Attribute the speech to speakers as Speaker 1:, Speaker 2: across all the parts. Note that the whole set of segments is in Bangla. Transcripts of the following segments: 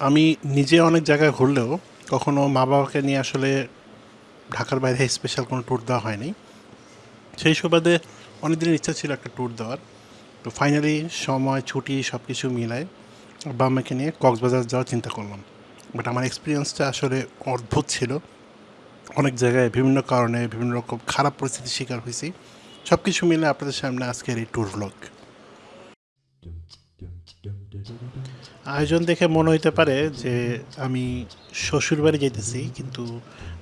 Speaker 1: আমি নিজে অনেক জায়গায় ঘুরলেও কখনো মা বাবাকে নিয়ে আসলে ঢাকার বাইরে স্পেশাল কোনো ট্যুর দেওয়া হয়নি। সেই সুবাদে অনেক দিনের ইচ্ছা ছিল একটা ট্যুর দেওয়ার। তো ফাইনালি সময়, ছুটি সব কিছু মিলায় বাবা মাকে নিয়ে কক্সবাজার যাওয়ার চিন্তা করলাম। বাট আমার এক্সপিরিয়েন্সটা আসলে অদ্ভুত ছিল। অনেক জায়গায় বিভিন্ন কারণে বিভিন্ন রকম খারাপ পরিস্থিতির শিকার হয়েছি। সব কিছু মিলে আপনাদের সামনে আজকের এই ট্যুর ভ্লগ আয়োজন দেখে মনে হইতে পারে যে আমি শ্বশুর বাড়ি যেতেছি কিন্তু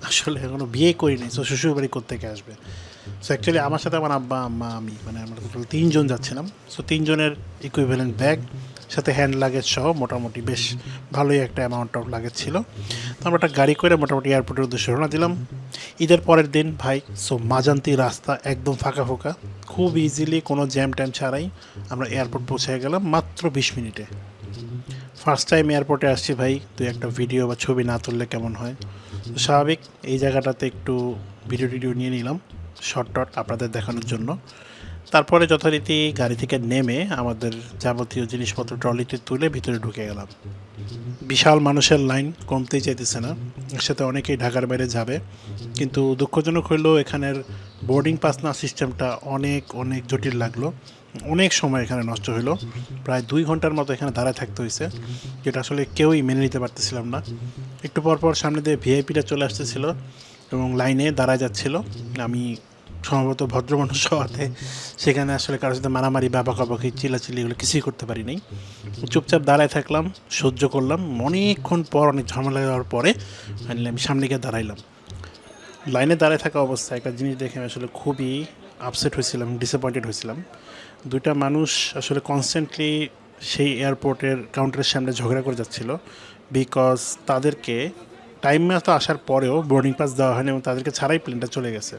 Speaker 1: আসলে এখনও বিয়ে করিনি তো শ্বশুর বাড়ি কোথেকে আসবে? সো অ্যাকচুয়ালি আমার সাথে আমার আব্বা, আম্মা, আমি মানে আমরা টোটাল তিনজন যাচ্ছিলাম। সো তিনজনের ইকুইভ্যালেন্ট ব্যাগ সাথে হ্যান্ড লাগেজ সহ মোটামুটি বেশ ভালোই একটা অ্যামাউন্ট অফ লাগেজ ছিল। তো আমরা একটা গাড়ি করে মোটামুটি এয়ারপোর্টের উদ্দেশ্যে রওনা দিলাম। ঈদের পরের দিন, ভাই সো মাজান্তি রাস্তা একদম ফাঁকা ফোঁকা, খুব ইজিলি কোনো জ্যাম ট্যাম ছাড়াই আমরা এয়ারপোর্ট পৌঁছে গেলাম মাত্র বিশ মিনিটে। ফার্স্ট টাইম এয়ারপোর্টে আসছি ভাই তুই একটা ভিডিও বা ছবি না তুললে কেমন হয়? তো স্বাভাবিক, এই জায়গাটাতে একটু ভিডিও টিডিও নিয়ে নিলাম শর্ট টট আপনাদের দেখানোর জন্য। তারপরে যথারীতি গাড়ি থেকে নেমে আমাদের যাবতীয় জিনিসপত্র ট্রলিতে তুলে ভিতরে ঢুকে গেলাম। বিশাল মানুষের লাইন, কমতেই চাইতেছে না। সাথে অনেকেই ঢাকার বাইরে যাবে। কিন্তু দুঃখজনক হইলেও এখানের বোর্ডিং পাস না সিস্টেমটা অনেক অনেক জটিল লাগল। অনেক সময় এখানে নষ্ট হলো প্রায় দুই ঘণ্টার মতো এখানে দাঁড়ায় থাকতে হয়েছে যেটা আসলে কেউই মেনে নিতে পারতেছিলাম না। একটু পর পর সামনে দিয়ে ভিআইপিটা চলে আসতেছিল এবং লাইনে দাঁড়ায় যাচ্ছিল। আমি সম্ভবত ভদ্র মানুষ হওয়াতে সেখানে আসলে কারোর সাথে মারামারি বা বকাবকি চিলাচিলি এগুলো কিছুই করতে পারি নাই। চুপচাপ দাঁড়ায় থাকলাম, সহ্য করলাম। অনেকক্ষণ পর অনেক ঝামেলা দেওয়ার পরে ফাইনালি আমি সামনে গিয়ে দাঁড়াইলাম। লাইনে দাঁড়ায় থাকা অবস্থায় একটা জিনিস দেখে আমি আসলে খুবই আপসেট হয়েছিলাম ডিসঅ্যাপয়েন্টেড হয়েছিলাম। দুইটা মানুষ আসলে কনস্ট্যান্টলি সেই এয়ারপোর্টের কাউন্টারের সামনে ঝগড়া করে যাচ্ছিল বিকজ তাদেরকে টাইম মতো আসার পরেও বোর্ডিং পাস দেওয়া হয়নি এবং তাদেরকে ছাড়াই প্লেনটা চলে গেছে।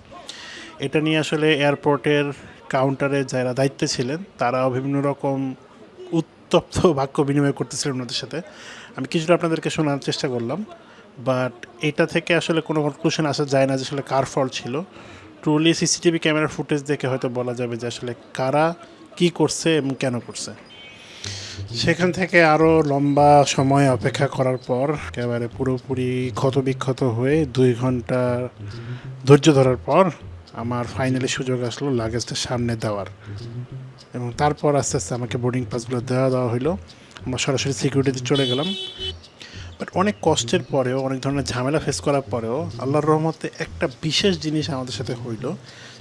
Speaker 1: এটা নিয়ে আসলে এয়ারপোর্টের কাউন্টারে যারা দায়িত্বে ছিলেন তারাও বিভিন্ন রকম উত্তপ্ত বাক্য বিনিময় করতেছিলেন ওনাদের সাথে। আমি কিছুটা আপনাদেরকে শোনার চেষ্টা করলাম বাট এটা থেকে আসলে কোনো কনক্লুশন আসা যায় না যে আসলে কার ফল ছিল। ট্রুলি সিসিটিভি ক্যামেরার ফুটেজ দেখে হয়তো বলা যাবে যে আসলে কারা কি করছে এবং কেন করছে? সেখান থেকে আরও লম্বা সময় অপেক্ষা করার পর একেবারে পুরোপুরি ক্ষতবিক্ষত হয়ে দুই ঘণ্টা ধৈর্য ধরার পর আমার ফাইনালি সুযোগ আসলো লাগেজটা সামনে দেওয়ার। এবং তারপর আস্তে আস্তে আমাকে বোর্ডিং পাসগুলো দেওয়া দেওয়া হলো আমরা সরাসরি সিকিউরিটিতে চলে গেলাম। বাট অনেক কষ্টের পরেও, অনেক ধরনের ঝামেলা ফেস করার পরেও আল্লাহর রহমতে একটা বিশেষ জিনিস আমাদের সাথে হইল।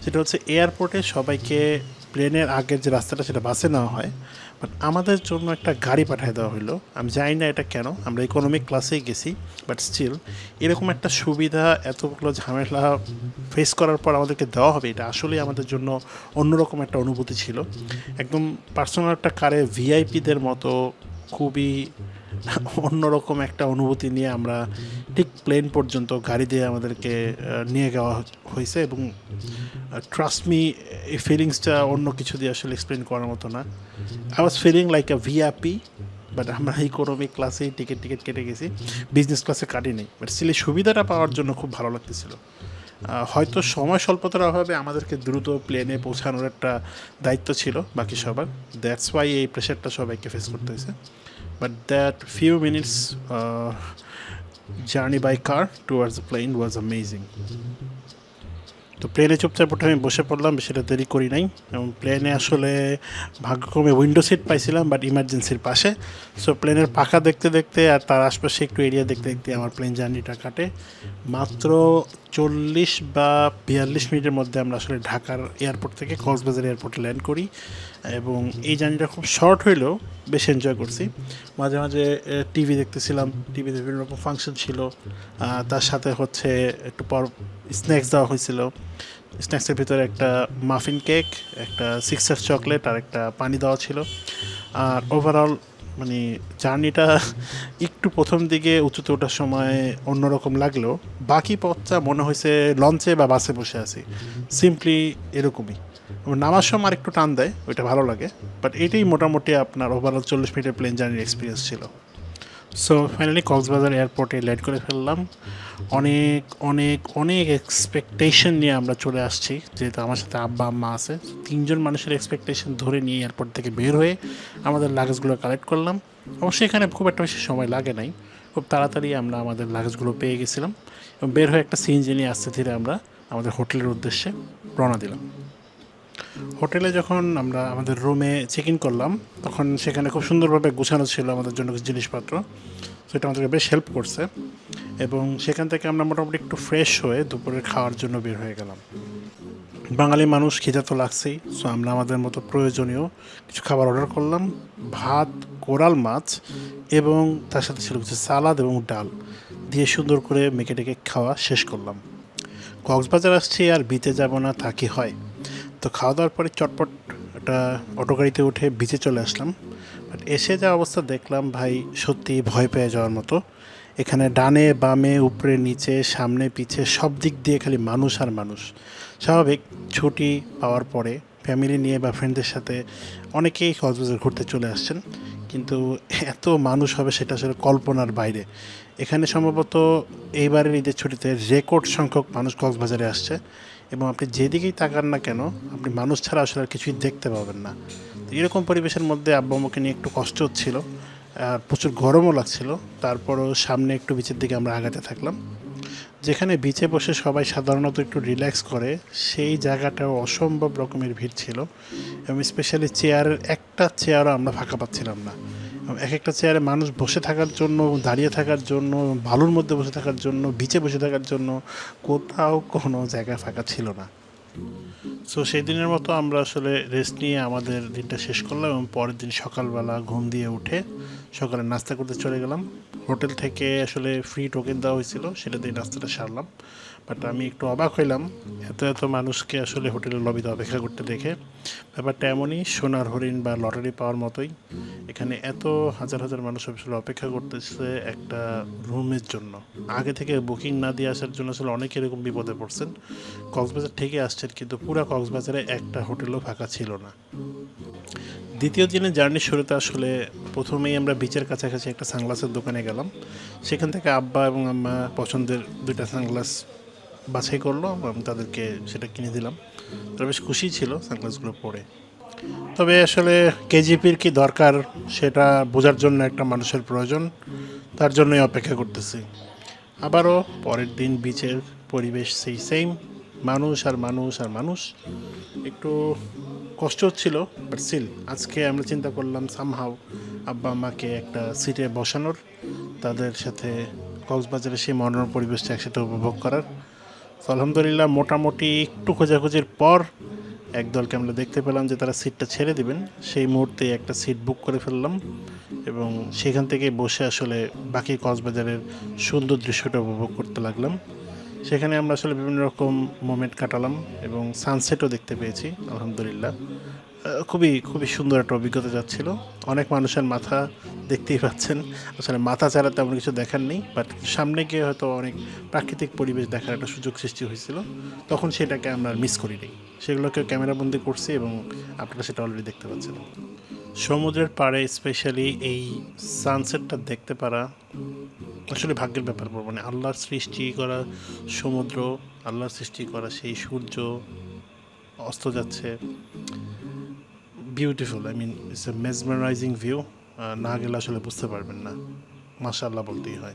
Speaker 1: সেটা হচ্ছে এয়ারপোর্টে সবাইকে প্লেনের আগের যে রাস্তাটা, সেটা বাসে নেওয়া হয়। বাট আমাদের জন্য একটা গাড়ি পাঠিয়ে দেওয়া হলো আমি জানি না এটা কেন। আমরা ইকোনমিক ক্লাসেই গেছি বাট স্টিল এরকম একটা সুবিধা এতগুলো ঝামেলা ফেস করার পর আমাদেরকে দেওয়া হবে, এটা আসলেই আমাদের জন্য অন্যরকম একটা অনুভূতি ছিল। একদম পার্সোনাল একটা কারে ভিআইপিদের মতো খুবই অন্যরকম একটা অনুভূতি নিয়ে আমরা ঠিক প্লেন পর্যন্ত গাড়ি দিয়ে আমাদেরকে নিয়ে যাওয়া হয়েছে এবং ট্রাস্ট মি এই ফিলিংসটা অন্য কিছু দিয়ে আসলে এক্সপ্লেন করার মতো না। I was feeling like a VIP but আমরা ইকোনমিক ক্লাসেই টিকিট টিকিট কেটে গেছি। বিজনেস ক্লাসে কাটিনি বাট সিলে সুবিধাটা পাওয়ার জন্য খুব ভালো লাগতেছিল। হয়তো সময় স্বল্পতার অভাবে আমাদেরকে দ্রুত প্লেনে পৌঁছানোর একটা দায়িত্ব ছিল বাকি সবার। দ্যাটস ওয়াই এই প্রেশারটা সবাইকে ফেস করতে হয়েছে। But that few minutes journey by car towards plane was amazing তো প্লেনে চুপচাপ উঠে আমি বসে পড়লাম সেটা দেরি করি নাই। এবং প্লেনে আসলে ভাগ্যক্রমে উইন্ডো সিট পাইছিলাম বাট ইমার্জেন্সির পাশে। সো প্লেনের পাখা দেখতে দেখতে আর তার আশপাশে একটু এরিয়া দেখতে দেখতে আমার প্লেন জার্নিটা কাটে। মাত্র চল্লিশ বা বিয়াল্লিশ মিনিটের মধ্যে আমরা আসলে ঢাকার এয়ারপোর্ট থেকে কক্সবাজার এয়ারপোর্টে ল্যান্ড করি এবং এই জার্নিটা খুব শর্ট হইলেও বেশ এনজয় করছি। মাঝে মাঝে টিভি দেখতেছিলাম টিভিতে বিভিন্ন রকম ফাংশন ছিল। তার সাথে হচ্ছে একটু পর স্ন্যাক্স দেওয়া হয়েছিল। স্ন্যাক্সের ভিতরে একটা মাফিন কেক একটা সিক্সার চকলেট আর একটা পানি দেওয়া ছিল। আর ওভারঅল মানে জার্নিটা একটু প্রথম দিকে উঁচুতে ওঠার সময় অন্যরকম লাগলেও বাকি পথটা মনে হয়েছে লঞ্চে বা বাসে বসে আছি। সিম্পলি এরকমই। নামার সময় আর একটু টান দেয়, ওইটা ভালো লাগে। বাট এটাই মোটামুটি আপনার ওভারঅল চল্লিশ মিনিটের প্লেন জার্নির এক্সপিরিয়েন্স ছিল। সো ফাইনালি কক্সবাজার এয়ারপোর্টে ল্যান্ড করে ফেললাম। অনেক অনেক অনেক এক্সপেকটেশন নিয়ে আমরা চলে আসছি। যেহেতু আমার সাথে আব্বা, আম্মা আছে। তিনজন মানুষের এক্সপেকটেশন ধরে নিয়ে এয়ারপোর্ট থেকে বের হয়ে আমাদের লাগেজগুলো কালেক্ট করলাম। অবশ্যই এখানে খুব একটা বেশি সময় লাগে নাই। খুব তাড়াতাড়ি আমরা আমাদের লাগেজগুলো পেয়ে গেছিলাম। এবং বের হয়ে একটা সিএনজি নিয়ে আসতে ধীরে আমরা আমাদের হোটেলের উদ্দেশ্যে রওনা দিলাম। হোটেলে যখন আমরা আমাদের রুমে চেক ইন করলাম, তখন সেখানে খুব সুন্দরভাবে গুছানো ছিল আমাদের জন্য কিছু জিনিসপত্র। সেটা আমাদেরকে বেশ হেল্প করছে এবং সেখান থেকে আমরা মোটামুটি একটু ফ্রেশ হয়ে দুপুরের খাওয়ার জন্য বের হয়ে গেলাম। বাঙালি মানুষ খিদে তো লাগছেই সো আমরা আমাদের মতো প্রয়োজনীয় কিছু খাবার অর্ডার করলাম, ভাত, কোরাল মাছ এবং তার সাথে ছিল কিছু সালাদ এবং ডাল দিয়ে সুন্দর করে মেখে টেকে খাওয়া শেষ করলাম। কক্সবাজার আসছি আর বিতে যাব না, তা কি হয়? তো খাওয়া দাওয়ার পরে চটপট একটা অটো গাড়িতে উঠে বিচে চলে আসলাম। বাট এসে যা অবস্থা দেখলাম, ভাই সত্যি ভয় পেয়ে যাওয়ার মতো। এখানে ডানে, বামে, উপরে, নিচে, সামনে, পিছে, সব দিক দিয়ে খালি মানুষ আর মানুষ। স্বাভাবিক, ছুটি পাওয়ার পরে ফ্যামিলি নিয়ে বা ফ্রেন্ডদের সাথে অনেকেই কক্সবাজার ঘুরতে চলে আসছেন। কিন্তু এত মানুষ হবে সেটা আসলে কল্পনার বাইরে। এখানে সম্ভবত এইবারের ঈদের ছুটিতে রেকর্ড সংখ্যক মানুষ কক্সবাজারে আসছে। এবং আপনি যেদিকেই তাকান না কেন, আপনি মানুষ ছাড়া আসলে আর কিছুই দেখতে পাবেন না। তো এরকম পরিবেশের মধ্যে আব্বা আম্মুকে নিয়ে একটু কষ্ট হচ্ছিল, আর প্রচুর গরমও লাগছিল। তারপরও সামনে একটু বিচের দিকে আমরা আগাতে থাকলাম। যেখানে বিচে বসে সবাই সাধারণত একটু রিল্যাক্স করে, সেই জায়গাটাও অসম্ভব রকমের ভিড় ছিল। এবং স্পেশালি চেয়ারের একটা চেয়ারও আমরা ফাঁকা পাচ্ছিলাম না। এক একটা চেয়ারে মানুষ বসে থাকার জন্য, দাঁড়িয়ে থাকার জন্য, বালুর মধ্যে বসে থাকার জন্য বিচে বসে থাকার জন্য কোথাও কোনো জায়গা ফাঁকা ছিল না। সো সেই দিনের মতো আমরা আসলে রেস্ট নিয়ে আমাদের দিনটা শেষ করলাম এবং পরের দিন সকালবেলা ঘুম দিয়ে উঠে সকালে নাস্তা করতে চলে গেলাম। হোটেল থেকে আসলে ফ্রি টোকেন দেওয়া হয়েছিল, সেটা দিয়ে নাস্তাটা সারলাম। বাট আমি একটু অবাক হইলাম। এত এত মানুষকে আসলে হোটেলের লবিতে অপেক্ষা করতে দেখে। ব্যাপারটা এমনই, সোনার হরিণ বা লটারি পাওয়ার মতোই। এখানে এত হাজার হাজার মানুষ আসলে অপেক্ষা করতেছে একটা রুমের জন্য। আগে থেকে বুকিং না দিয়ে আসার জন্য আসলে অনেকে এরকম বিপদে পড়ছেন। কক্সবাজার থেকে আসছেন, কিন্তু পুরো কক্সবাজারে একটা হোটেলও ফাঁকা ছিল না। দ্বিতীয় দিনে জার্নির শুরুতে আসলে প্রথমেই আমরা বিচের কাছাকাছি একটা সানগ্লাসের দোকানে গেলাম। সেখান থেকে আব্বা এবং আম্মা পছন্দের দুইটা সানগ্লাস বাছাই করল আমি তাদেরকে সেটা কিনে দিলাম। তারা বেশ খুশি ছিল সানগ্লাসগুলো পরে। তবে আসলে কেজিপির কি দরকার সেটা বোঝার জন্য একটা মানুষের প্রয়োজন, তার জন্যই অপেক্ষা করতেছি। আবারও পরের দিন বিচের পরিবেশ সেই সেম মানুষ আর মানুষ আর মানুষ। একটু কষ্ট হচ্ছিল বাট সিল আজকে আমরা চিন্তা করলাম সামহাও আব্বা আম্মাকে একটা সিটে বসানোর, তাদের সাথে কক্সবাজারের সেই মনোরম পরিবেশটা একসাথে উপভোগ করার। তো আলহামদুলিল্লাহ, মোটামুটি একটু খোঁজাখুঁজির পর একদলকে আমরা দেখতে পেলাম যে তারা সিটটা ছেড়ে দিবেন। সেই মুহূর্তে একটা সিট বুক করে ফেললাম এবং সেখান থেকে বসে আসলে বাকি কক্সবাজারের সুন্দর দৃশ্যটা উপভোগ করতে লাগলাম। সেখানে আমরা আসলে বিভিন্ন রকম মোমেন্ট কাটালাম এবং সানসেটও দেখতে পেয়েছি, আলহামদুলিল্লাহ। খুবই খুবই সুন্দর একটা অভিজ্ঞতা যাচ্ছিল। অনেক মানুষের মাথা দেখতেই পাচ্ছেন। আসলে মাথা ছাড়া তেমন কিছু দেখার নেই বাট সামনে গিয়ে হয়তো অনেক প্রাকৃতিক পরিবেশ দেখার একটা সুযোগ সৃষ্টি হয়েছিল। তখন সেটাকে আমরা মিস করিনি। সেগুলোকে ক্যামেরাবন্দি করছি এবং আপনারা সেটা অলরেডি দেখতে পাচ্ছেন। সমুদ্রের পাড়ে স্পেশালি এই সানসেটটা দেখতে পারা আসলে ভাগ্যের ব্যাপার বলব মানে আল্লাহর সৃষ্টি করা সমুদ্র, আল্লাহর সৃষ্টি করা সেই সূর্য অস্ত যাচ্ছে। Beautiful I mean it's a mesmerising view না গেলে আসলে বুঝতে পারবেন না। মাশাল্লাহ বলতেই হয়।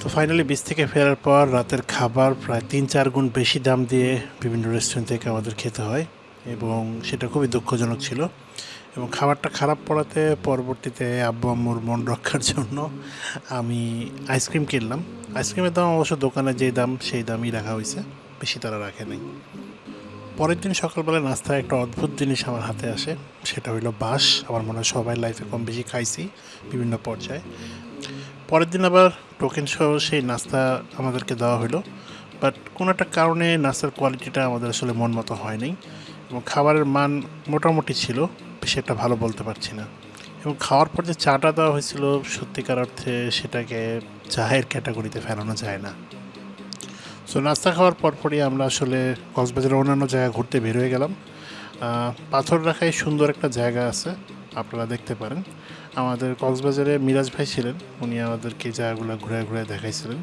Speaker 1: তো ফাইনালি বিচ থেকে ফেরার পর রাতের খাবার প্রায় তিন চার গুণ বেশি দাম দিয়ে বিভিন্ন রেস্টুরেন্ট থেকে আমাদের খেতে হয় এবং সেটা খুবই দুঃখজনক ছিল। এবং খাবারটা খারাপ পড়াতে পরবর্তীতে আব্বু আম্মুর মন রক্ষার জন্য আমি আইসক্রিম কিনলাম। আইসক্রিমের দাম অবশ্য দোকানে যে দাম, সেই দামই রাখা হয়েছে। বেশি তারা রাখে নাই। পরের দিন সকালবেলা নাস্তায় একটা অদ্ভুত জিনিস আমার হাতে আসে। সেটা হইল বাঁশ। আমার মনে হয় সবাই লাইফে কম বেশি খাইছি বিভিন্ন পর্যায়ে। পরের দিন আবার টোকেন সহ সেই নাস্তা আমাদেরকে দেওয়া হলো বাট কোনো একটা কারণে নাস্তার কোয়ালিটিটা আমাদের আসলে মন মতো হয়নি এবং খাবারের মান মোটামুটি ছিল, সেটা ভালো বলতে পারছি না। এবং খাওয়ার পর যে চাটা দেওয়া হয়েছিল, সত্যিকার অর্থে সেটাকে চায়ের ক্যাটাগরিতে ফেলানো যায় না। সো নাস্তা খাওয়ার পরপরই আমরা আসলে কক্সবাজারের অন্যান্য জায়গা ঘুরতে বের হয়ে গেলাম। পাথর রাখায় সুন্দর একটা জায়গা আছে, আপনারা দেখতে পারেন। আমাদের কক্সবাজারে মিরাজ ভাই ছিলেন, উনি আমাদেরকে জায়গাগুলো ঘুরে ঘুরে দেখাইছিলেন।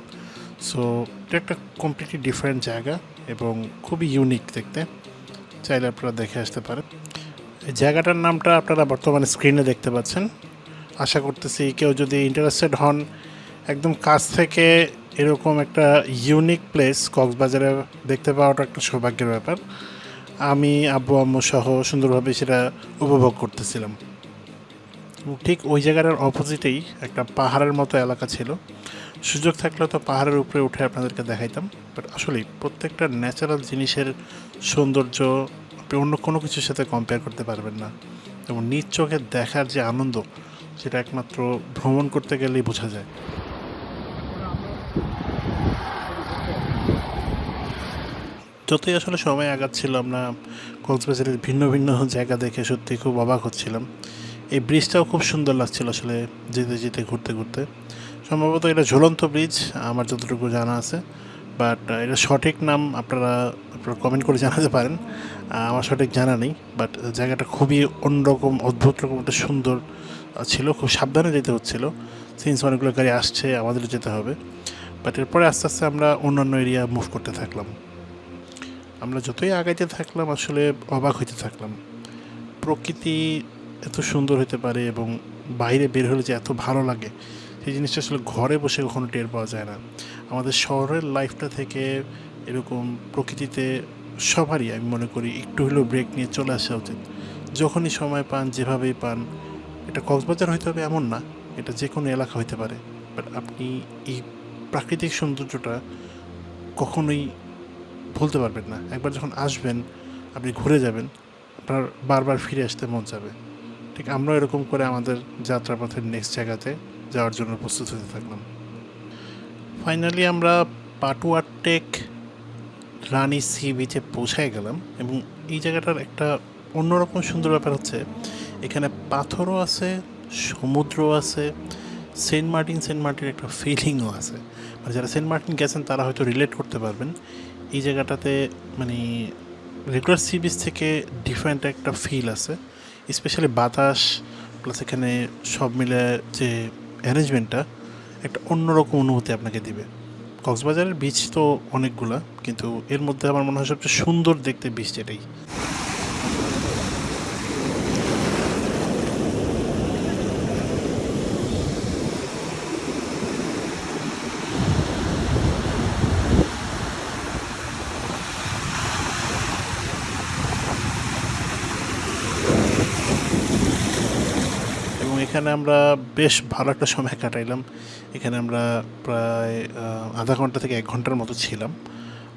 Speaker 1: সো এটা একটা কমপ্লিটলি ডিফারেন্ট জায়গা এবং খুবই ইউনিক দেখতে। চাইলে আপনারা দেখে আসতে পারেন। এই জায়গাটার নামটা আপনারা বর্তমানে স্ক্রিনে দেখতে পাচ্ছেন। আশা করতেছি কেউ যদি ইন্টারেস্টেড হন, একদম কাছ থেকে এরকম একটা ইউনিক প্লেস কক্সবাজারে দেখতে পাওয়াটা একটা সৌভাগ্যের ব্যাপার। আমি, আব্বু, আম্মু সহ সুন্দরভাবে সেটা উপভোগ করতেছিলাম। ঠিক ওই জায়গাটার অপোজিটেই একটা পাহাড়ের মতো এলাকা ছিল। সুযোগ থাকলে তো পাহাড়ের উপরে উঠে আপনাদেরকে দেখাইতাম বাট আসলেই প্রত্যেকটা ন্যাচারাল জিনিসের সৌন্দর্য আপনি অন্য কোনো কিছুর সাথে কম্পেয়ার করতে পারবেন না। এবং নিজ চোখে দেখার যে আনন্দ, সেটা একমাত্র ভ্রমণ করতে গেলেই বোঝা যায়। যতই আসলে সময় আগাচ্ছিল আমরা কক্সবাজারের ভিন্ন ভিন্ন জায়গা দেখে সত্যি খুব অবাক হচ্ছিলাম। এই ব্রিজটাও খুব সুন্দর লাগছিল আসলে যেতে যেতে, ঘুরতে ঘুরতে। সম্ভবত এটা ঝুলন্ত ব্রিজ আমার যতটুকু জানা আছে। বাট এটা সঠিক নাম আপনারা আপনারা কমেন্ট করে জানাতে পারেন। আমার সঠিক জানা নেই বাট জায়গাটা খুবই অন্যরকম, অদ্ভুত রকম একটা সুন্দর ছিল। খুব সাবধানে যেতে হচ্ছিল। সিন্স অনেকগুলো গাড়ি আসছে আমাদের যেতে হবে। বাট এরপরে আস্তে আস্তে আমরা অন্যান্য এরিয়া মুভ করতে থাকলাম। আমরা যতই আগাইতে থাকলাম, আসলে অবাক হইতে থাকলাম। প্রকৃতি এত সুন্দর হতে পারে এবং বাইরে বের হলে যে এত ভালো লাগে, সেই জিনিসটা আসলে ঘরে বসে কখনো টের পাওয়া যায় না। আমাদের শহরের লাইফটা থেকে এরকম প্রকৃতিতে সবারই আমি মনে করি একটু হলেও ব্রেক নিয়ে চলে আসা উচিত। যখনই সময় পান, যেভাবেই পান, এটা কক্সবাজার হইতে হবে এমন না, এটা যে কোনো এলাকা হইতে পারে। বাট আপনি এই প্রাকৃতিক সৌন্দর্যটা কখনোই ভুলতে পারবেন না। একবার যখন আসবেন, আপনি ঘুরে যাবেন, আপনার বারবার ফিরে আসতে মন যাবে ঠিক আমরাও এরকম করে আমাদের যাত্রাপথের নেক্সট জায়গাতে যাওয়ার জন্য প্রস্তুত হতে থাকলাম। ফাইনালি আমরা পাটুয়ার টেক রানী সি বিচে পৌঁছায় গেলাম এবং এই জায়গাটার একটা অন্যরকম সুন্দর ব্যাপার হচ্ছে, এখানে পাথরও আছে সমুদ্র আছে, সেন্ট মার্টিন, সেন্ট মার্টিনের একটা ফিলিংও আছে। মানে যারা সেন্ট মার্টিন গেছেন, তারা হয়তো রিলেট করতে পারবেন। এই জায়গাটাতে মানে রেগুলার সি বিচ থেকে ডিফারেন্ট একটা ফিল আছে স্পেশালি বাতাস প্লাস এখানে সব মিলে যে অ্যারেঞ্জমেন্টটা একটা অন্যরকম অনুভূতি আপনাকে দিবে। কক্সবাজারের বীচ তো অনেকগুলা, কিন্তু এর মধ্যে আমার মনে হয় সবচেয়ে সুন্দর দেখতে বীচ এটাই এবং এখানে আমরা বেশ ভালো একটা সময় কাটাইলাম। এখানে আমরা প্রায় আধা ঘণ্টা থেকে এক ঘণ্টার মতো ছিলাম।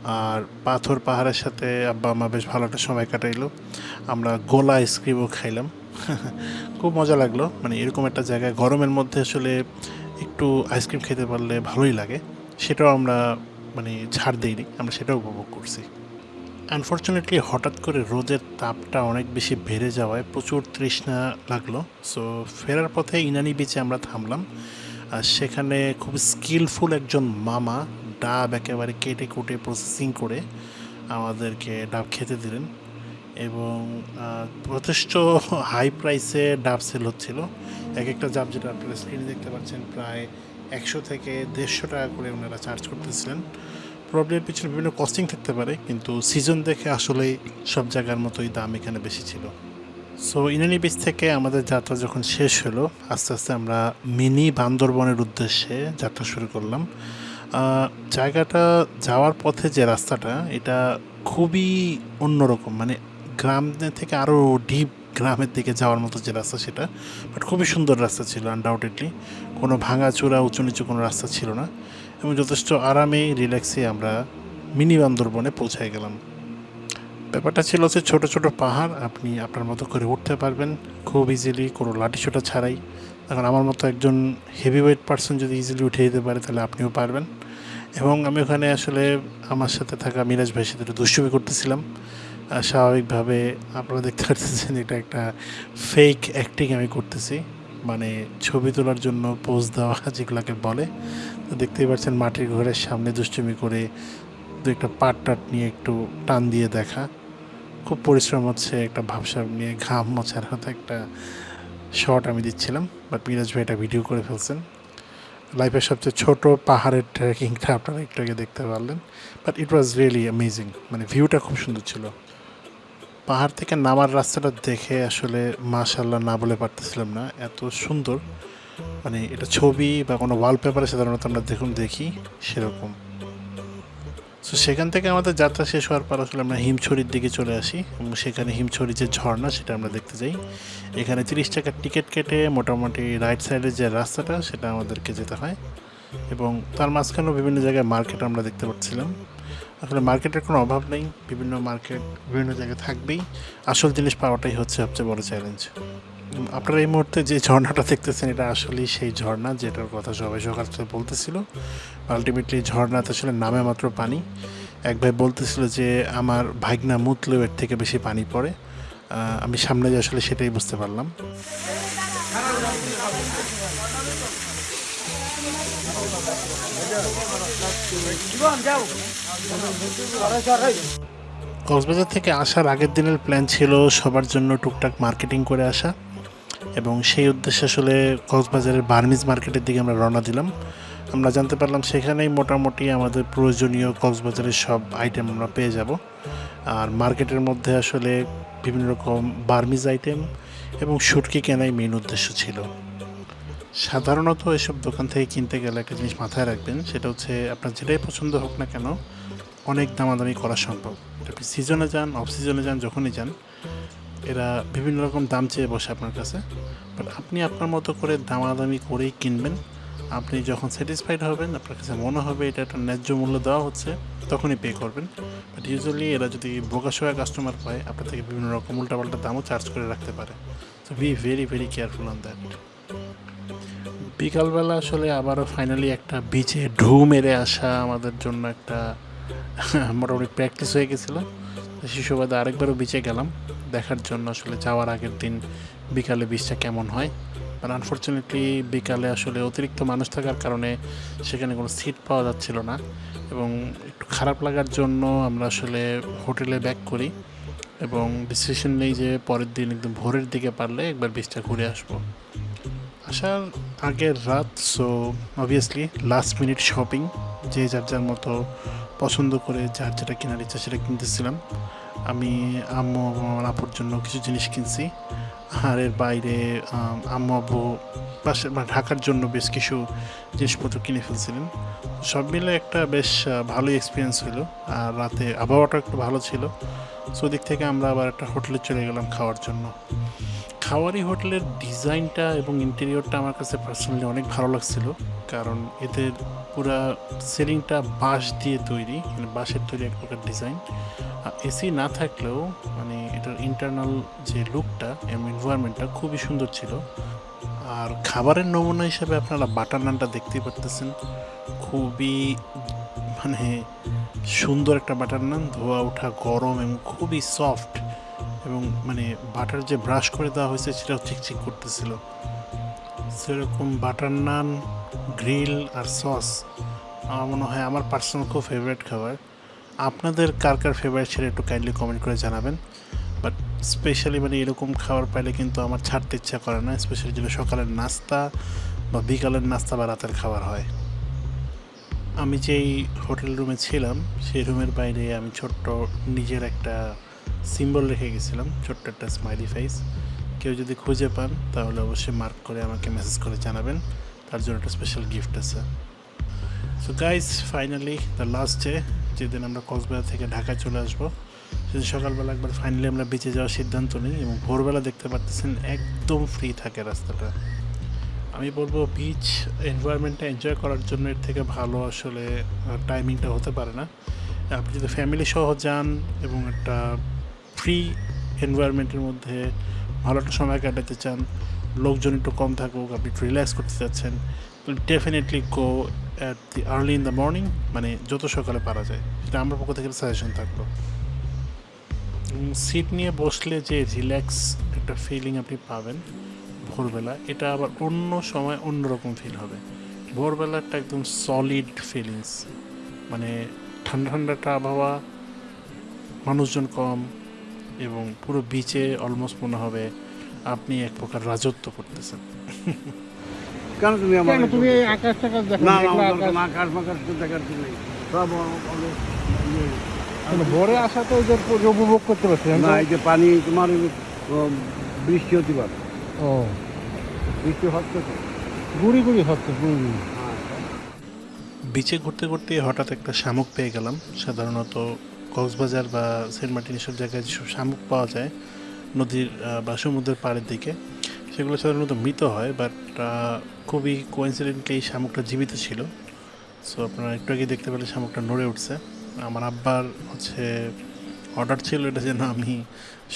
Speaker 1: আর পাথর পাহাড়ের সাথে আব্বা আম্মা বেশ ভালো একটা সময় কাটাইলো। আমরা গোলা আইসক্রিমও খাইলাম। খুব মজা লাগল। মানে এরকম একটা জায়গায় গরমের মধ্যে আসলে একটু আইসক্রিম খেতে পারলে ভালোই লাগে। সেটাও আমরা মানে ছাড় দিইনি। আমরা সেটাও উপভোগ করছি। আনফর্চুনেটলি হঠাৎ করে রোদের তাপটা অনেক বেশি বেড়ে যাওয়ায় প্রচুর তৃষ্ণা লাগল। সো ফেরার পথে ইনানি বিচে আমরা থামলাম। আর সেখানে খুব স্কিলফুল একজন মামা ডাব একেবারে কেটে কুটে প্রসেসিং করে আমাদেরকে ডাব খেতে দিলেন এবং যথেষ্ট হাই প্রাইসে ডাব সেল হচ্ছিল। এক একটা ডাব যেটা আপনারা স্ক্রিনে দেখতে পাচ্ছেন, প্রায় একশো থেকে দেড়শো টাকা করে ওনারা চার্জ করতেছিলেন। প্রবলেমের পিছনে বিভিন্ন কস্টিং থাকতে পারে, কিন্তু সিজন দেখে আসলেই সব জায়গার মতোই দাম এখানে বেশি ছিল। সো ইনানি বিচ থেকে আমাদের যাত্রা যখন শেষ হলো, আস্তে আস্তে আমরা মিনি বান্দরবনের উদ্দেশ্যে যাত্রা শুরু করলাম। জায়গাটা যাওয়ার পথে যে রাস্তাটা, এটা খুবই অন্যরকম মানে গ্রাম থেকে আরও ডিপ গ্রামের দিকে যাওয়ার মতো যে রাস্তা সেটা বাট খুবই সুন্দর রাস্তা ছিল আনডাউটেডলি কোনো ভাঙাচোরা, উঁচু নিচু কোনো রাস্তা ছিল না। এবং যথেষ্ট আরামে রিল্যাক্সে আমরা মিনি বান্দরবনে পৌঁছায় গেলাম। ব্যাপারটা ছিল যে ছোটো ছোটো পাহাড়, আপনি আপনার মতো করে উঠতে পারবেন। খুব ইজিলি কোনো লাঠিসোটা ছাড়াই। এখন আমার মতো একজন হেভি ওয়েট পার্সন যদি ইজিলি উঠে যেতে পারে, তাহলে আপনিও পারবেন। এবং আমি ওখানে আসলে আমার সাথে থাকা মিরাজ ভাইয়ের সাথে একটু দুষ্টুমি করতেছিলাম। স্বাভাবিকভাবে আপনারা দেখতে পাচ্ছেন এটা একটা ফেক অ্যাক্টিং আমি করতেছি। মানে ছবি তোলার জন্য পোজ দেওয়া যেগুলোকে বলে। দেখতেই পাচ্ছেন মাটির ঘরের সামনে দুষ্টুমি করে দু একটা পাট টাট নিয়ে একটু টান দিয়ে দেখা। খুব পরিশ্রম হচ্ছে, একটা ভাবসাব নিয়ে ঘাম মোছার মতো একটা শট আমি দিচ্ছিলাম বাট মিরাজ ভাই এটা ভিডিও করে ফেলছেন। লাইফের সবচেয়ে ছোট পাহাড়ের ট্রেকিংটা আপনারা একটু আগে দেখতে পারলেন but it was really amazing মানে ভিউটা খুব সুন্দর ছিল। পাহাড় থেকে নামার রাস্তাটা দেখে আসলে মাশাল্লাহ না বলে পারতেছিলাম না, এত সুন্দর। মানে এটা ছবি বা কোনো ওয়ালপেপারে সাধারণত আমরা দেখুন, দেখি, সেরকম। তো সেখান থেকে আমাদের যাত্রা শেষ হওয়ার পর আসলে আমরা হিমছড়ির দিকে চলে আসি এবং সেখানে হিমছড়ির যে ঝর্ণা, সেটা আমরা দেখতে যাই। এখানে তিরিশ টাকার টিকিট কেটে মোটামুটি রাইট সাইডের যে রাস্তাটা, সেটা আমাদেরকে যেতে হয় এবং তার মাঝখানেও বিভিন্ন জায়গায় মার্কেট আমরা দেখতে পাচ্ছিলাম। আসলে মার্কেটের কোনো অভাব নেই, বিভিন্ন মার্কেট বিভিন্ন জায়গায় থাকবেই। আসল জিনিস পাওয়াটাই হচ্ছে সবচেয়ে বড় চ্যালেঞ্জ আপনারা এই মুহূর্তে যে ঝর্ণাটা দেখতেছেন, এটা আসলেই সেই ঝর্ণা যেটার কথা সবাই সকাল থেকে বলতেছিল। আলটিমেটলি ঝর্ণাতে আসলে নামে মাত্র পানি। এক ভাই বলতেছিল যে, আমার ভাগনা মুতলেও এর থেকে বেশি পানি পড়ে। আমি সামনে যে আসলে সেটাই বুঝতে পারলাম। কক্সবাজার থেকে আসার আগের দিনের প্ল্যান ছিল সবার জন্য টুকটাক মার্কেটিং করে আসা। এবং সেই উদ্দেশ্যে আসলে কক্সবাজারের বার্মিজ মার্কেটের দিকে আমরা রওনা দিলাম। আমরা জানতে পারলাম সেখানেই মোটামুটি আমাদের প্রয়োজনীয় কক্সবাজারের সব আইটেম আমরা পেয়ে যাব। আর মার্কেটের মধ্যে আসলে বিভিন্ন রকম বার্মিজ আইটেম এবং শুটকি কেনাই মেন উদ্দেশ্য ছিল। সাধারণত এসব দোকান থেকে কিনতে গেলে একটা জিনিস মাথায় রাখবেন, সেটা হচ্ছে আপনার যেটাই পছন্দ হোক না কেন, অনেক দামাদামি করা সম্ভব। আপনি সিজনে যান অফ সিজনে যান, যখনই যান এরা বিভিন্ন রকম দাম চেয়ে বসে আপনার কাছে। বাট আপনি আপনার মতো করে দামাদামি করেই কিনবেন। আপনি যখন স্যাটিসফাইড হবেন, আপনার কাছে মনে হবে এটা একটা ন্যায্য মূল্য দেওয়া হচ্ছে, তখনই পে করবেন। বাট ইউজুয়ালি এরা যদি বোকাশোয়া কাস্টমার পায়, আপনার থেকে বিভিন্ন রকম উল্টাপাল্টা দামও চার্জ করে রাখতে পারে। So be very very careful on that বিকালবেলা আসলে আবারও ফাইনালি একটা বিচে ঢু মেরে আসা আমাদের জন্য একটা মোটামুটি প্র্যাকটিস হয়ে গেছিল। শিশুবাদে আরেকবারও বিচে গেলাম। দেখার জন্য আসলে যাওয়ার আগের দিন বিকালে বীজটা কেমন হয়? আর আনফর্চুনেটলি বিকালে আসলে অতিরিক্ত মানুষ থাকার কারণে সেখানে কোনো সিট পাওয়া যাচ্ছিল না এবং একটু খারাপ লাগার জন্য আমরা আসলে হোটেলে ব্যাক করি এবং ডিসিশন নেই যে পরের দিন একদম ভোরের দিকে পারলে একবার বীজটা ঘুরে আসব। আসার আগের রাত so obviously last minute shopping যে যার যার মতো পছন্দ করে যার যেটা কেনার ইচ্ছা সেটা কিনতেছিলাম। আমি আম্মু এবং আমার আপুর জন্য কিছু জিনিস কিনছি। আর এর বাইরে আম্মু আব্বু পাশে মানে ঢাকার জন্য বেশ কিছু জিনিসপত্র কিনে ফেলছিলেন। সব মিলে একটা বেশ ভালো এক্সপিরিয়েন্স হলো। আর রাতে আবহাওয়াটা একটু ভালো ছিল। সো দিক থেকে আমরা আবার একটা হোটেলে চলে গেলাম খাওয়ার জন্য। খাওয়ারি হোটেলের ডিজাইনটা এবং ইন্টেরিয়রটা আমার কাছে পার্সোনালি অনেক ভালো লাগছিল। কারণ এদের পুরা সিলিংটা বাঁশ দিয়ে তৈরি মানে বাঁশের তৈরি এক প্রকার ডিজাইন। এসি না থাকলেও মানে এটার ইন্টারনাল যে লুকটা এবং এনভায়রনমেন্টটা খুবই সুন্দর ছিল। আর খাবারের নমুনা হিসেবে আপনারা বাটার নানটা দেখতেই পারতেছেন। খুবই মানে সুন্দর একটা বাটার নান, ধোয়া ওঠা গরম এবং খুবই সফট এবং মানে বাটার যে ব্রাশ করে দেওয়া হয়েছে সেটাও চিকচিক করতেছিল। সেরকম বাটার নান, গ্রিল আর সস আমার মনে হয় আমার পার্সোনাল খুব ফেভারিট খাবার। আপনাদের কার কার ফেভারিট সেটা একটু কাইন্ডলি কমেন্ট করে জানাবেন। বাট স্পেশালি মানে এরকম খাবার পাইলে কিন্তু আমার ছাড়তে ইচ্ছা করে না স্পেশালি যদি সকালের নাস্তা বা বিকালের নাস্তা বা রাতের খাবার হয়। আমি যেই হোটেল রুমে ছিলাম, সেই রুমের বাইরে আমি ছোট্ট নিজের একটা সিম্বল রেখে গেছিলাম, ছোট্ট একটা স্মাইলি ফেস কেউ যদি খুঁজে পান, তাহলে অবশ্যই মার্ক করে আমাকে মেসেজ করে জানাবেন। তার জন্য একটা স্পেশাল গিফট আছে। So guys finally the last day যেদিন আমরা কক্সবাজার থেকে ঢাকায় চলে আসব, সেদিন সকালবেলা একবার ফাইনালি আমরা বিচে যাওয়ার সিদ্ধান্ত নিই এবং ভোরবেলা দেখতে পারতেছেন একদম ফ্রি থাকে রাস্তাটা। আমি বলব বিচ এনভায়রনমেন্টটা এনজয় করার জন্য এর থেকে ভালো আসলে টাইমিংটা হতে পারে না। আপনি যদি ফ্যামিলি সহ যান এবং একটা ফ্রি এনভায়রনমেন্টের মধ্যে ভালো একটা সময় কাটাতে চান, লোকজন একটু কম থাকুক, আপনি একটু রিল্যাক্স করতে চাচ্ছেন definitely go at the early in the morning মানে যত সকালে পারা যায়। সেটা আমার পক্ষ থেকে সাজেশন থাকল। সিট নিয়ে বসলে যে রিল্যাক্স একটা ফিলিং আপনি পাবেন ভোরবেলা, এটা আবার অন্য সময় অন্যরকম ফিল হবে। ভোরবেলা একটা একদম সলিড ফিলিংস মানে ঠান্ডা ঠান্ডা একটা আবহাওয়া মানুষজন কম এবং পুরো বিচে অলমোস্ট মনে হবে আপনি এক প্রকার রাজত্ব করতেছেন।
Speaker 2: কেন তুমি আমার
Speaker 3: তুমি আকাশ টাকাশ দেখো
Speaker 2: না না
Speaker 3: আকাশ।
Speaker 2: মাকাশ দেখার কি নেই। সব অনেক ইয়ে।
Speaker 3: কেন ভোরে আসা তো ওদের উপভোগ করতে পারছি
Speaker 2: না এই যে পানি তোমার বৃষ্টি হতে পারে।
Speaker 3: ও।
Speaker 2: বৃষ্টি হচ্ছে তো।
Speaker 3: গুড়ি গুড়ি হচ্ছে গুড়ি গুড়ি।
Speaker 1: বিচে ঘুরতে ঘুরতে হঠাৎ একটা শামুক পেয়ে গেলাম। সাধারণত কক্সবাজার বা সেন্ট মার্টিন এসব জায়গায় যেসব শামুক পাওয়া যায়, নদীর বা সমুদ্রের পাড়ের দিকে, সেগুলো সাধারণত মৃত হয় বাট খুবই কোইন্সিডেন্টলি এই শামুকটা জীবিত ছিল। সো আপনারা একটু আগে দেখতে পেলে শামুকটা নড়ে উঠছে। আমার আব্বার হচ্ছে অর্ডার ছিল এটা যেন আমি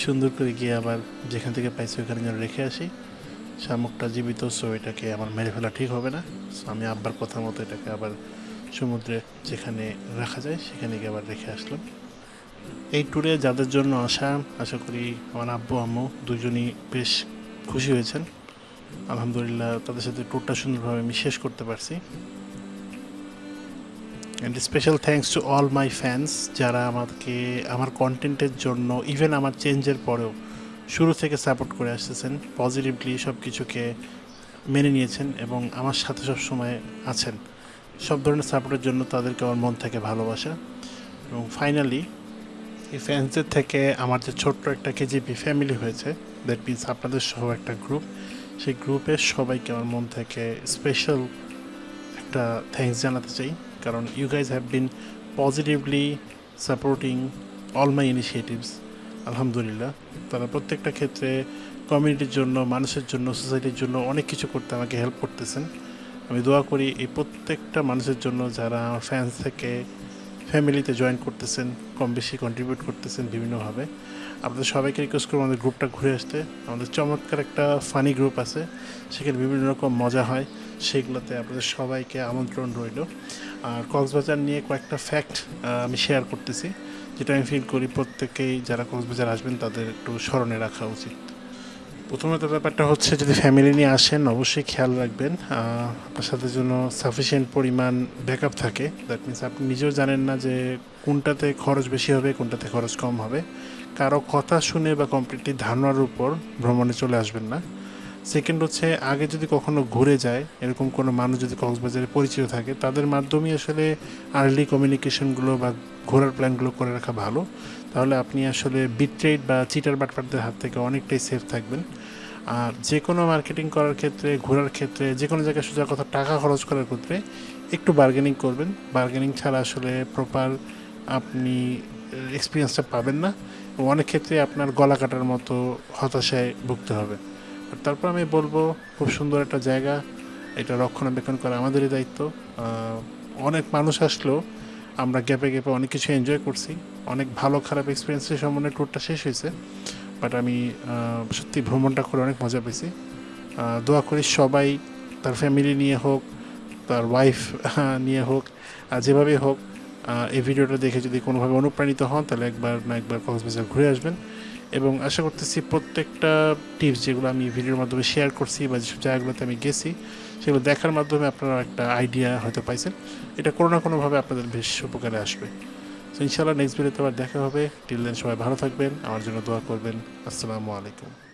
Speaker 1: সুন্দর করে গিয়ে আবার যেখান থেকে পাইছি ওখানে যেন রেখে আসি। শামুকটা জীবিত সো এটাকে আমার মেরে ফেলা ঠিক হবে না। সো আমি আব্বার কথা মতো এটাকে আবার সমুদ্রে যেখানে রাখা যায়, সেখানে গিয়ে আবার রেখে আসলাম। এই ট্যুরে যাদের জন্য আসা আশা করি আমার আব্বু, আম্মু দুজনই বেশ খুশি হয়েছেন। আলহামদুলিল্লাহ তাদের সাথে ট্যুরটা সুন্দরভাবে আমি শেষ করতে পারছি। And special thanks to all my fans যারা আমাকে, আমার কন্টেন্টের জন্য ইভেন আমার চেঞ্জের পরেও শুরু থেকে সাপোর্ট করে আসতেছেন পজিটিভলি সব কিছুকে মেনে নিয়েছেন এবং আমার সাথে সব সময় আছেন। সব ধরনের সাপোর্টের জন্য তাদেরকে আমার মন থেকে ভালোবাসা। এবং ফাইনালি এই ফ্যান্সদের থেকে আমার যে ছোট্ট একটা কেজিপি ফ্যামিলি হয়েছে দ্যাট মিনস আপনাদের সহ একটা গ্রুপ সেই গ্রুপের সবাইকে আমার মন থেকে স্পেশাল একটা থ্যাঙ্কস জানাতে চাই। কারণ you guys have been positively supporting all my initiatives আলহামদুলিল্লাহ। তারা প্রত্যেকটা ক্ষেত্রে কমিউনিটির জন্য, মানুষের জন্য সোসাইটির জন্য অনেক কিছু করতে আমাকে হেল্প করতেছেন। আমি দোয়া করি এই প্রত্যেকটা মানুষের জন্য যারা আমার ফ্যান্স থেকে ফ্যামিলিতে জয়েন করতেছেন কম বেশি কন্ট্রিবিউট করতেছেন বিভিন্নভাবে। আপনাদের সবাইকে রিকোয়েস্ট করব আমাদের গ্রুপটা ঘুরে আসতে। আমাদের চমৎকার একটা ফানি গ্রুপ আছে, সেখানে বিভিন্ন রকম মজা হয়, সেগুলোতে আপনাদের সবাইকে আমন্ত্রণ রইল। আর কক্সবাজার নিয়ে কয়েকটা ফ্যাক্ট আমি শেয়ার করতেছি, যেটা আমি ফিল করি প্রত্যেকেই যারা কক্সবাজার আসবেন তাদের একটু স্মরণে রাখা উচিত। প্রথমত ব্যাপারটা হচ্ছে, যদি ফ্যামিলি নিয়ে আসেন, অবশ্যই খেয়াল রাখবেন। আপনার সাথে যেন সাফিসিয়েন্ট পরিমাণ ব্যাকআপ থাকে। দ্যাট মিনস আপনি নিজেও জানেন না যে কোনটাতে খরচ বেশি হবে, কোনটাতে খরচ কম হবে। কারও কথা শুনে বা কমপ্লিটলি ধারণার উপর ভ্রমণে চলে আসবেন না। সেকেন্ড হচ্ছে, আগে যদি কখনো ঘুরে যায়, এরকম কোনো মানুষ যদি কক্সবাজারে পরিচিত থাকে, তাদের মাধ্যমেই আসলে আর্লি কমিউনিকেশনগুলো বা ঘোরার প্ল্যানগুলো করে রাখা ভালো। তাহলে আপনি আসলে বিট্রেড বা চিটার বাটপারদের হাত থেকে অনেকটাই সেফ থাকবেন। আর যে কোনো মার্কেটিং করার ক্ষেত্রে, ঘোরার ক্ষেত্রে যে কোনো জায়গায় সোজা কথা টাকা খরচ করার ক্ষেত্রে একটু বার্গেনিং করবেন। বার্গেনিং ছাড়া আসলে প্রপার আপনি এক্সপিরিয়েন্সটা পাবেন না। অনেক ক্ষেত্রে আপনার গলা কাটার মতো হতাশায় ভুগতে হবে। তারপর আমি বলব, খুব সুন্দর একটা জায়গা। এটা রক্ষণাবেক্ষণ করা আমাদেরই দায়িত্ব। অনেক মানুষ আসলেও আমরা গ্যাপে গ্যাপে অনেক কিছু এনজয় করছি। অনেক ভালো খারাপ এক্সপিরিয়েন্সের সম্বন্ধে ট্যুরটা শেষ হয়েছে। বাট আমি সত্যি ভ্রমণটা করে অনেক মজা পেয়েছি। দোয়া করি সবাই, তার ফ্যামিলি নিয়ে হোক, তার ওয়াইফ নিয়ে হোক যেভাবে হোক এই ভিডিওটা দেখে যদি কোনোভাবে অনুপ্রাণিত হন, তাহলে একবার না একবার কক্সবাজার ঘুরে আসবেন। এবং আশা করতেছি প্রত্যেকটা টিপস যেগুলো আমি ভিডিওর মাধ্যমে শেয়ার করছি বা যেসব জায়গাগুলোতে আমি গেছি সেগুলো দেখার মাধ্যমে আপনারা একটা আইডিয়া হয়তো পাইছেন। এটা কোনো না কোনোভাবে আপনাদের বেশ উপকারে আসবে। তো ইনশাআল্লাহ নেক্সট ভিডিওতে আবার দেখা হবে। টিল দেন সবাই ভালো থাকবেন। আমার জন্য দোয়া করবেন। আসসালামু আলাইকুম।